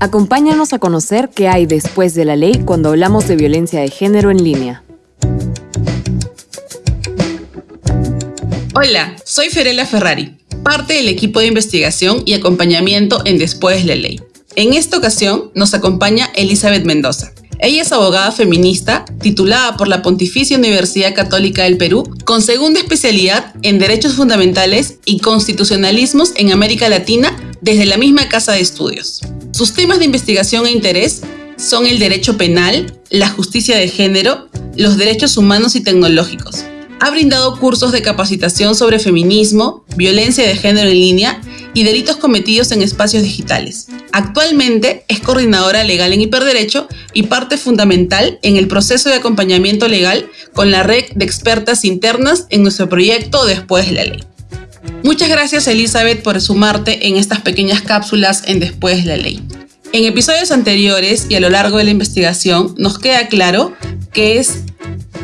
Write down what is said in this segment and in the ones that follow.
Acompáñanos a conocer qué hay después de la ley cuando hablamos de violencia de género en línea. Hola, soy Ferela Ferrari, parte del equipo de investigación y acompañamiento en Después de la Ley. En esta ocasión nos acompaña Elizabeth Mendoza. Ella es abogada feminista, titulada por la Pontificia Universidad Católica del Perú, con segunda especialidad en Derechos Fundamentales y Constitucionalismos en América Latina desde la misma Casa de Estudios. Sus temas de investigación e interés son el derecho penal, la justicia de género, los derechos humanos y tecnológicos. Ha brindado cursos de capacitación sobre feminismo, violencia de género en línea y delitos cometidos en espacios digitales. Actualmente es coordinadora legal en hiperderecho y parte fundamental en el proceso de acompañamiento legal con la red de expertas internas en nuestro proyecto Después de la Ley. Muchas gracias Elizabeth por sumarte en estas pequeñas cápsulas en Después de la Ley. En episodios anteriores y a lo largo de la investigación nos queda claro que es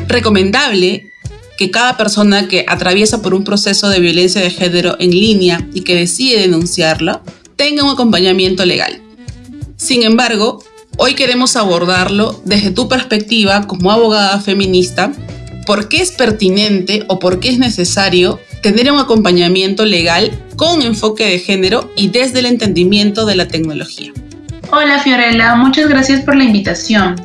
recomendable que cada persona que atraviesa por un proceso de violencia de género en línea y que decide denunciarlo tenga un acompañamiento legal. Sin embargo, hoy queremos abordarlo desde tu perspectiva como abogada feminista, por qué es pertinente o por qué es necesario tener un acompañamiento legal con enfoque de género y desde el entendimiento de la tecnología. Hola Fiorella, muchas gracias por la invitación.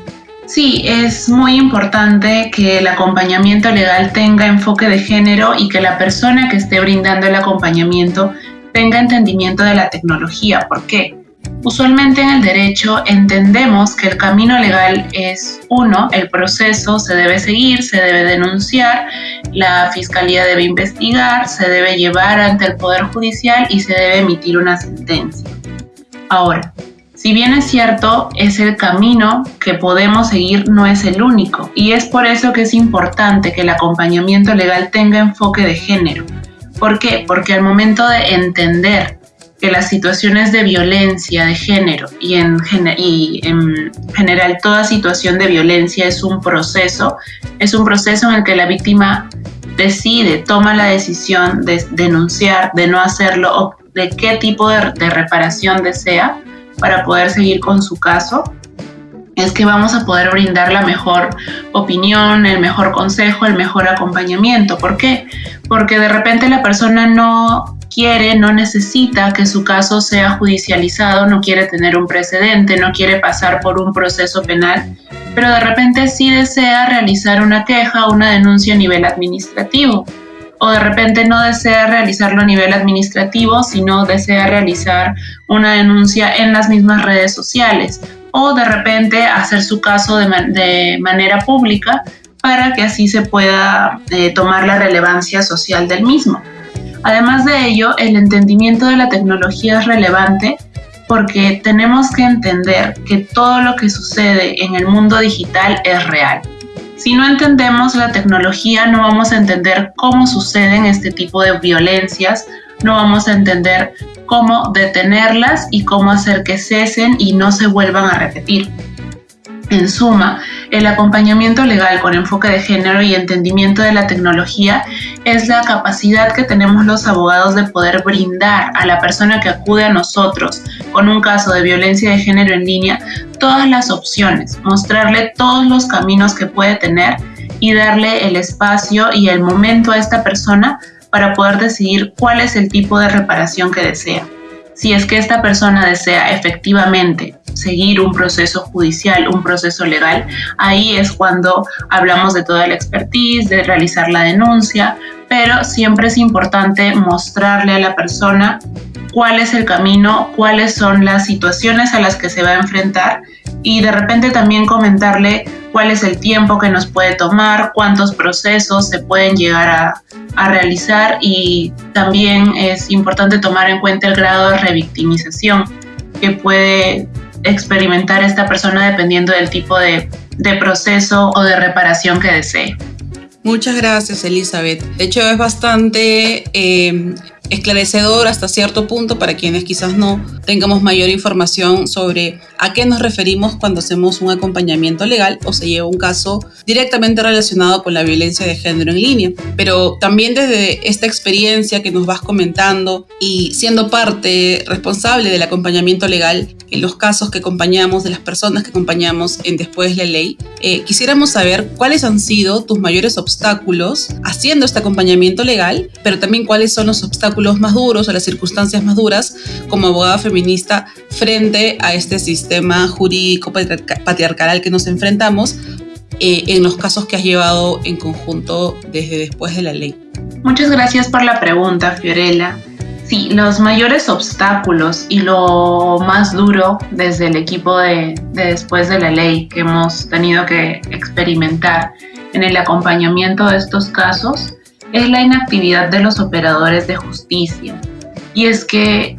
Sí, es muy importante que el acompañamiento legal tenga enfoque de género y que la persona que esté brindando el acompañamiento tenga entendimiento de la tecnología. ¿Por qué? Usualmente en el derecho entendemos que el camino legal es uno, el proceso se debe seguir, se debe denunciar, la fiscalía debe investigar, se debe llevar ante el Poder Judicial y se debe emitir una sentencia. Ahora, si bien es cierto, es el camino que podemos seguir, no es el único. Y es por eso que es importante que el acompañamiento legal tenga enfoque de género. ¿Por qué? Porque al momento de entender que las situaciones de violencia de género y en, general toda situación de violencia es un proceso, es un proceso en el que la víctima decide, toma la decisión de denunciar, de no hacerlo o de qué tipo de, de reparación desea, para poder seguir con su caso, es que vamos a poder brindar la mejor opinión, el mejor consejo, el mejor acompañamiento. ¿Por qué? Porque de repente la persona no quiere, no necesita que su caso sea judicializado, no quiere tener un precedente, no quiere pasar por un proceso penal, pero de repente sí desea realizar una queja o una denuncia a nivel administrativo o de repente no desea realizarlo a nivel administrativo, sino desea realizar una denuncia en las mismas redes sociales o de repente hacer su caso de, manera pública para que así se pueda eh, tomar la relevancia social del mismo. Además de ello, el entendimiento de la tecnología es relevante porque tenemos que entender que todo lo que sucede en el mundo digital es real si no entendemos la tecnología, no vamos a entender cómo suceden este tipo de violencias, no vamos a entender cómo detenerlas y cómo hacer que cesen y no se vuelvan a repetir. En suma, el acompañamiento legal con enfoque de género y entendimiento de la tecnología es la capacidad que tenemos los abogados de poder brindar a la persona que acude a nosotros con un caso de violencia de género en línea todas las opciones, mostrarle todos los caminos que puede tener y darle el espacio y el momento a esta persona para poder decidir cuál es el tipo de reparación que desea. Si es que esta persona desea efectivamente seguir un proceso judicial, un proceso legal, ahí es cuando hablamos de toda la expertise, de realizar la denuncia, pero siempre es importante mostrarle a la persona cuál es el camino, cuáles son las situaciones a las que se va a enfrentar y de repente también comentarle cuál es el tiempo que nos puede tomar, cuántos procesos se pueden llegar a, a realizar y también es importante tomar en cuenta el grado de revictimización que puede experimentar esta persona dependiendo del tipo de, proceso o de reparación que desee. Muchas gracias, Elizabeth. De hecho, es bastante eh, esclarecedor hasta cierto punto para quienes quizás no tengamos mayor información sobre a qué nos referimos cuando hacemos un acompañamiento legal o se lleva un caso directamente relacionado con la violencia de género en línea. Pero también desde esta experiencia que nos vas comentando y siendo parte responsable del acompañamiento legal en los casos que acompañamos, de las personas que acompañamos en Después la Ley, eh, quisiéramos saber cuáles han sido tus mayores obstáculos haciendo este acompañamiento legal, pero también cuáles son los obstáculos más duros o las circunstancias más duras como abogada feminista frente a este sistema jurídico patriarcal al que nos enfrentamos eh, en los casos que has llevado en conjunto desde después de la ley. Muchas gracias por la pregunta, Fiorella. Sí, los mayores obstáculos y lo más duro desde el equipo de, de, después de la ley que hemos tenido que experimentar en el acompañamiento de estos casos es la inactividad de los operadores de justicia. Y es que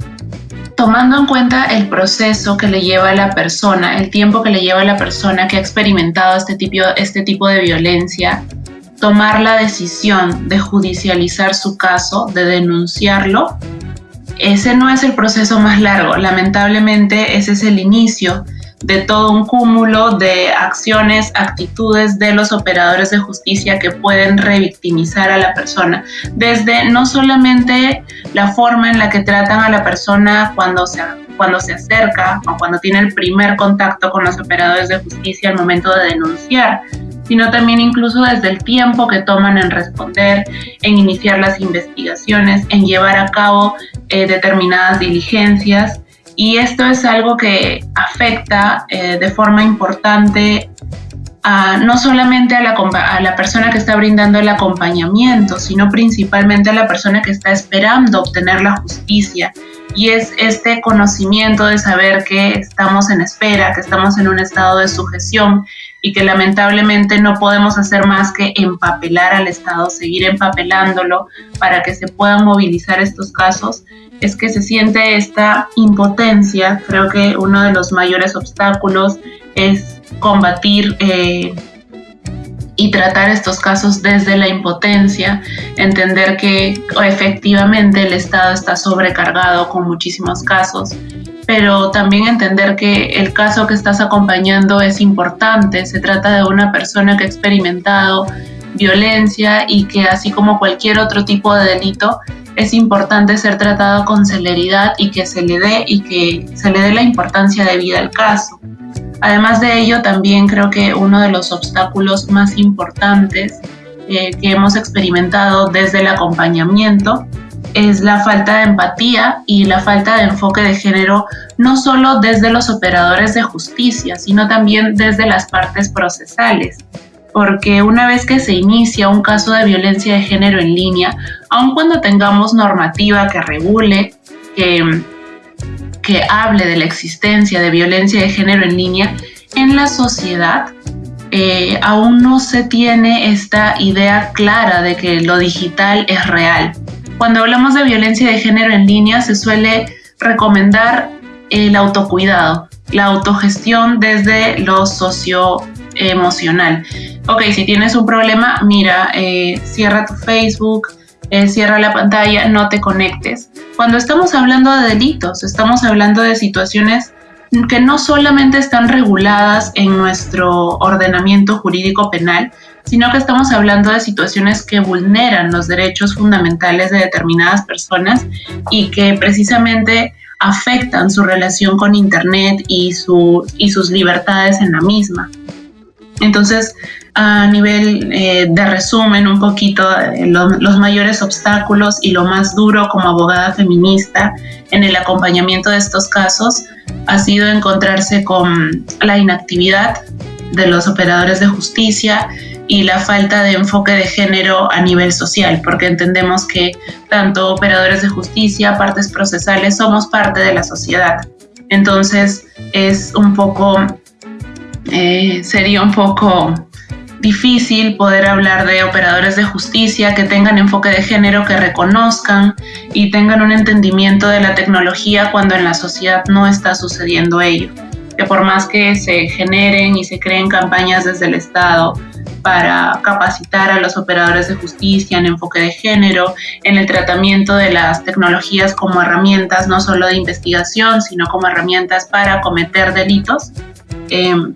tomando en cuenta el proceso que le lleva a la persona, el tiempo que le lleva a la persona que ha experimentado este tipo, este tipo de violencia, tomar la decisión de judicializar su caso, de denunciarlo, ese no es el proceso más largo. Lamentablemente ese es el inicio de todo un cúmulo de acciones, actitudes de los operadores de justicia que pueden revictimizar a la persona. Desde no solamente la forma en la que tratan a la persona cuando se, cuando se acerca o cuando tiene el primer contacto con los operadores de justicia al momento de denunciar, sino también incluso desde el tiempo que toman en responder, en iniciar las investigaciones, en llevar a cabo eh, determinadas diligencias y esto es algo que afecta eh, de forma importante a, no solamente a la, a la persona que está brindando el acompañamiento, sino principalmente a la persona que está esperando obtener la justicia. Y es este conocimiento de saber que estamos en espera, que estamos en un estado de sujeción y que lamentablemente no podemos hacer más que empapelar al Estado, seguir empapelándolo para que se puedan movilizar estos casos es que se siente esta impotencia. Creo que uno de los mayores obstáculos es combatir eh, y tratar estos casos desde la impotencia, entender que efectivamente el Estado está sobrecargado con muchísimos casos, pero también entender que el caso que estás acompañando es importante, se trata de una persona que ha experimentado violencia y que así como cualquier otro tipo de delito, es importante ser tratado con celeridad y que se le dé y que se le dé la importancia debida al caso. Además de ello, también creo que uno de los obstáculos más importantes eh, que hemos experimentado desde el acompañamiento es la falta de empatía y la falta de enfoque de género, no solo desde los operadores de justicia, sino también desde las partes procesales porque una vez que se inicia un caso de violencia de género en línea, aun cuando tengamos normativa que regule, que, que hable de la existencia de violencia de género en línea, en la sociedad eh, aún no se tiene esta idea clara de que lo digital es real. Cuando hablamos de violencia de género en línea se suele recomendar el autocuidado, la autogestión desde lo socioemocional ok, si tienes un problema, mira, eh, cierra tu Facebook, eh, cierra la pantalla, no te conectes. Cuando estamos hablando de delitos, estamos hablando de situaciones que no solamente están reguladas en nuestro ordenamiento jurídico penal, sino que estamos hablando de situaciones que vulneran los derechos fundamentales de determinadas personas y que precisamente afectan su relación con Internet y, su, y sus libertades en la misma. Entonces, a nivel eh, de resumen un poquito eh, los mayores obstáculos y lo más duro como abogada feminista en el acompañamiento de estos casos ha sido encontrarse con la inactividad de los operadores de justicia y la falta de enfoque de género a nivel social, porque entendemos que tanto operadores de justicia, partes procesales, somos parte de la sociedad. Entonces es un poco, eh, sería un poco difícil poder hablar de operadores de justicia que tengan enfoque de género, que reconozcan y tengan un entendimiento de la tecnología cuando en la sociedad no está sucediendo ello. Que por más que se generen y se creen campañas desde el Estado para capacitar a los operadores de justicia en enfoque de género, en el tratamiento de las tecnologías como herramientas no solo de investigación, sino como herramientas para cometer delitos. Em,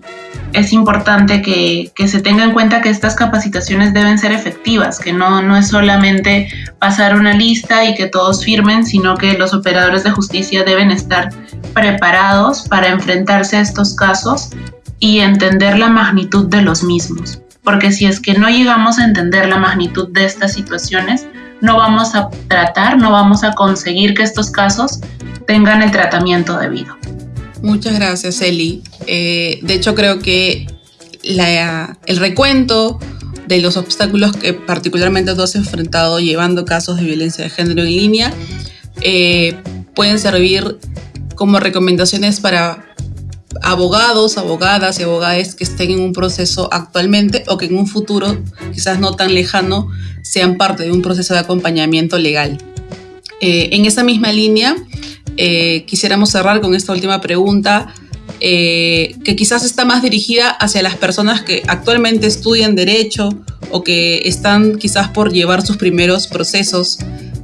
es importante que, se tenga en cuenta que estas capacitaciones deben ser efectivas, que no, no es solamente pasar una lista y que todos firmen, sino que los operadores de justicia deben estar preparados para enfrentarse a estos casos y entender la magnitud de los mismos. Porque si es que no llegamos a entender la magnitud de estas situaciones, no vamos a tratar, no vamos a conseguir que estos casos tengan el tratamiento debido. Muchas gracias, Eli. Eh, de hecho, creo que el recuento de los obstáculos que particularmente tú has enfrentado llevando casos de violencia de género en línea eh, pueden servir como recomendaciones para abogados, abogadas y abogadas que estén en un proceso actualmente o que en un futuro, quizás no tan lejano, sean parte de un proceso de acompañamiento legal. Eh, en esa misma línea, eh, quisiéramos cerrar con esta última pregunta, eh, que quizás está más dirigida hacia las personas que actualmente estudian derecho o que están quizás por llevar sus primeros procesos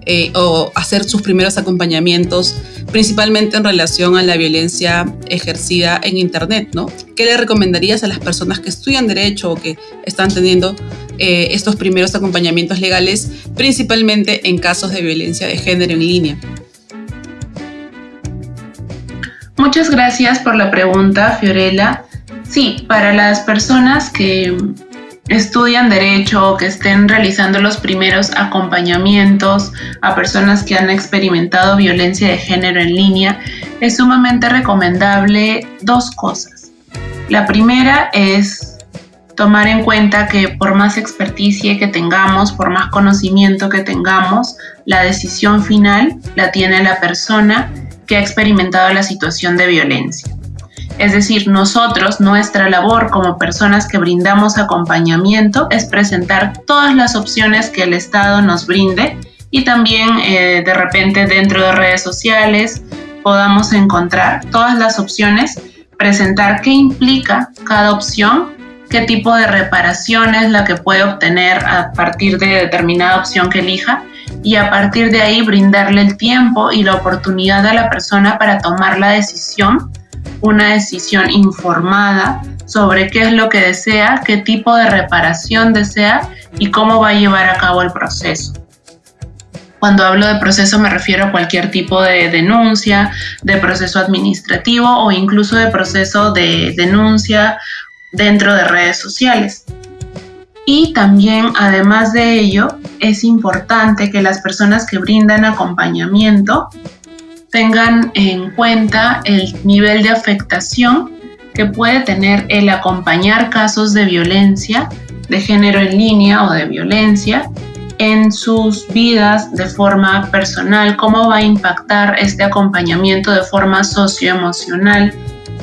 eh, o hacer sus primeros acompañamientos, principalmente en relación a la violencia ejercida en Internet, ¿no? ¿Qué le recomendarías a las personas que estudian derecho o que están teniendo estos primeros acompañamientos legales, principalmente en casos de violencia de género en línea? Muchas gracias por la pregunta, Fiorella. Sí, para las personas que estudian derecho o que estén realizando los primeros acompañamientos a personas que han experimentado violencia de género en línea, es sumamente recomendable dos cosas. La primera es tomar en cuenta que por más experticia que tengamos, por más conocimiento que tengamos, la decisión final la tiene la persona que ha experimentado la situación de violencia. Es decir, nosotros, nuestra labor como personas que brindamos acompañamiento es presentar todas las opciones que el Estado nos brinde y también eh, de repente dentro de redes sociales podamos encontrar todas las opciones, presentar qué implica cada opción, qué tipo de reparación es la que puede obtener a partir de determinada opción que elija y a partir de ahí brindarle el tiempo y la oportunidad a la persona para tomar la decisión, una decisión informada sobre qué es lo que desea, qué tipo de reparación desea y cómo va a llevar a cabo el proceso. Cuando hablo de proceso me refiero a cualquier tipo de denuncia, de proceso administrativo o incluso de proceso de denuncia dentro de redes sociales. Y también, además de ello, es importante que las personas que brindan acompañamiento tengan en cuenta el nivel de afectación que puede tener el acompañar casos de violencia de género en línea o de violencia en sus vidas de forma personal, cómo va a impactar este acompañamiento de forma socioemocional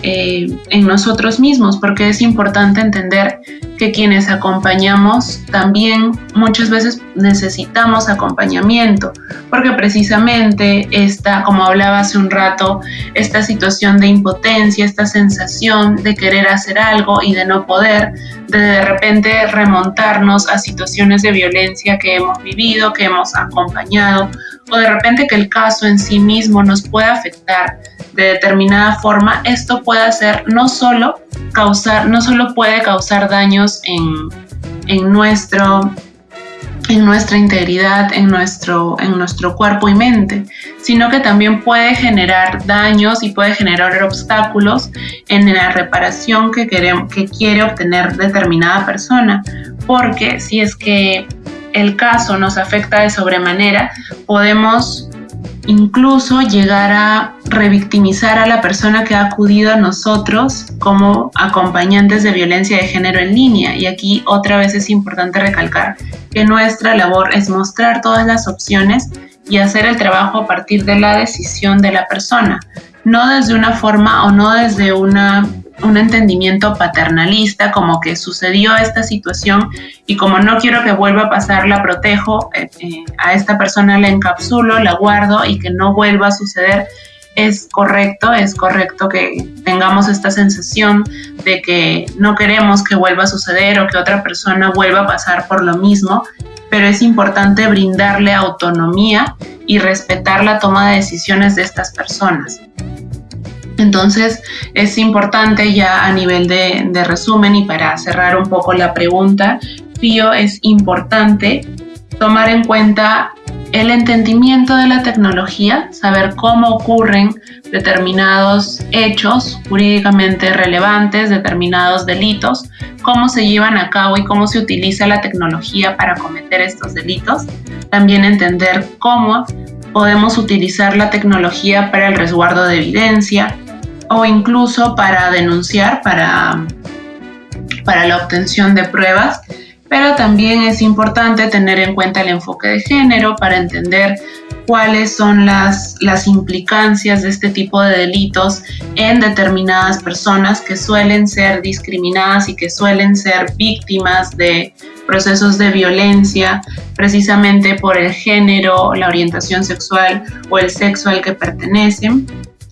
eh, en nosotros mismos, porque es importante entender que quienes acompañamos también muchas veces necesitamos acompañamiento, porque precisamente esta, como hablaba hace un rato, esta situación de impotencia, esta sensación de querer hacer algo y de no poder, de de repente remontarnos a situaciones de violencia que hemos vivido, que hemos acompañado, o de repente que el caso en sí mismo nos pueda afectar de determinada forma, esto puede hacer no solo causar, no solo puede causar daños en, en nuestro en nuestra integridad, en nuestro, en nuestro cuerpo y mente, sino que también puede generar daños y puede generar obstáculos en la reparación que, queremos, que quiere obtener determinada persona. Porque si es que el caso nos afecta de sobremanera, podemos incluso llegar a revictimizar a la persona que ha acudido a nosotros como acompañantes de violencia de género en línea. Y aquí otra vez es importante recalcar que nuestra labor es mostrar todas las opciones y hacer el trabajo a partir de la decisión de la persona, no desde una forma o no desde una un entendimiento paternalista, como que sucedió esta situación y como no quiero que vuelva a pasar, la protejo, eh, eh, a esta persona la encapsulo, la guardo y que no vuelva a suceder. es correcto, es correcto que tengamos esta sensación de que no queremos que vuelva a suceder o que otra persona vuelva a pasar por lo mismo, pero es importante brindarle autonomía y respetar la toma de decisiones de estas personas. Entonces es importante ya a nivel de, resumen y para cerrar un poco la pregunta, Fío, es importante tomar en cuenta el entendimiento de la tecnología, saber cómo ocurren determinados hechos jurídicamente relevantes, determinados delitos, cómo se llevan a cabo y cómo se utiliza la tecnología para cometer estos delitos. También entender cómo podemos utilizar la tecnología para el resguardo de evidencia o incluso para denunciar, para, para la obtención de pruebas pero también es importante tener en cuenta el enfoque de género para entender cuáles son las, las implicancias de este tipo de delitos en determinadas personas que suelen ser discriminadas y que suelen ser víctimas de procesos de violencia precisamente por el género, la orientación sexual o el sexo al que pertenecen.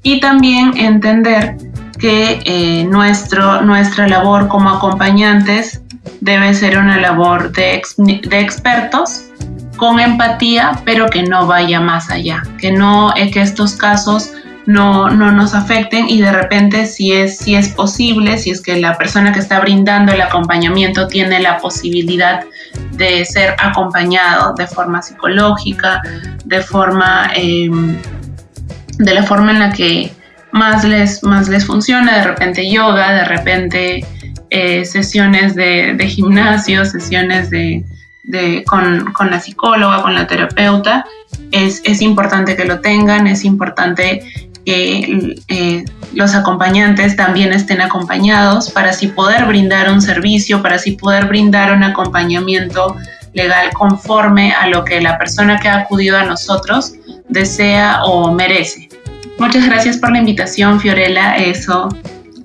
Y también entender que eh, nuestro, nuestra labor como acompañantes debe ser una labor de, de expertos con empatía, pero que no vaya más allá, que no es que estos casos no, no, nos afecten y de repente si es, si es posible, si es que la persona que está brindando el acompañamiento tiene la posibilidad de ser acompañado de forma psicológica, de forma, em, de la forma en la que más les, más les funciona, de repente yoga, de repente eh, sesiones de, gimnasio, sesiones de, con, la psicóloga, con la terapeuta, es, importante que lo tengan, es importante que eh, los acompañantes también estén acompañados para así poder brindar un servicio, para así poder brindar un acompañamiento legal conforme a lo que la persona que ha acudido a nosotros desea o merece. Muchas gracias por la invitación, Fiorella. Eso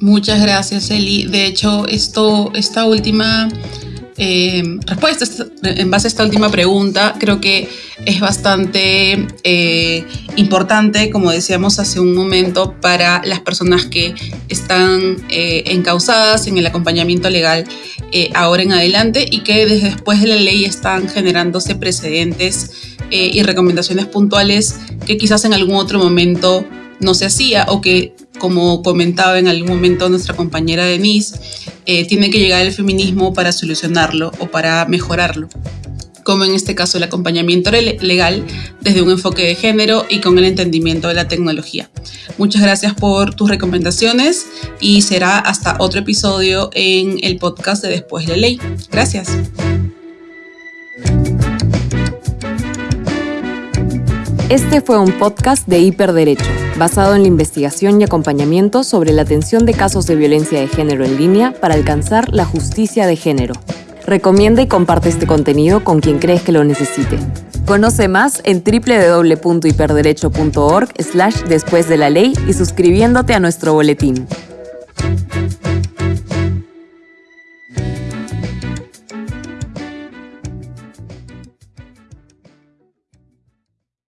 Muchas gracias, Eli. De hecho, esto, esta última eh, respuesta, en base a esta última pregunta, creo que es bastante eh, importante, como decíamos hace un momento, para las personas que están eh, encausadas en el acompañamiento legal ahora en adelante y que desde después de la ley están generándose precedentes y recomendaciones puntuales que quizás en algún otro momento no se hacía o que como comentaba en algún momento nuestra compañera Denise, eh, tiene que llegar el feminismo para solucionarlo o para mejorarlo como en este caso el acompañamiento legal desde un enfoque de género y con el entendimiento de la tecnología. Muchas gracias por tus recomendaciones y será hasta otro episodio en el podcast de Después de Ley. Gracias. Este fue un podcast de Hiperderecho basado en la investigación y acompañamiento sobre la atención de casos de violencia de género en línea para alcanzar la justicia de género. Recomienda y comparte este contenido con quien crees que lo necesite. Conoce más en www.hiperderecho.org slash después de la ley y suscribiéndote a nuestro boletín.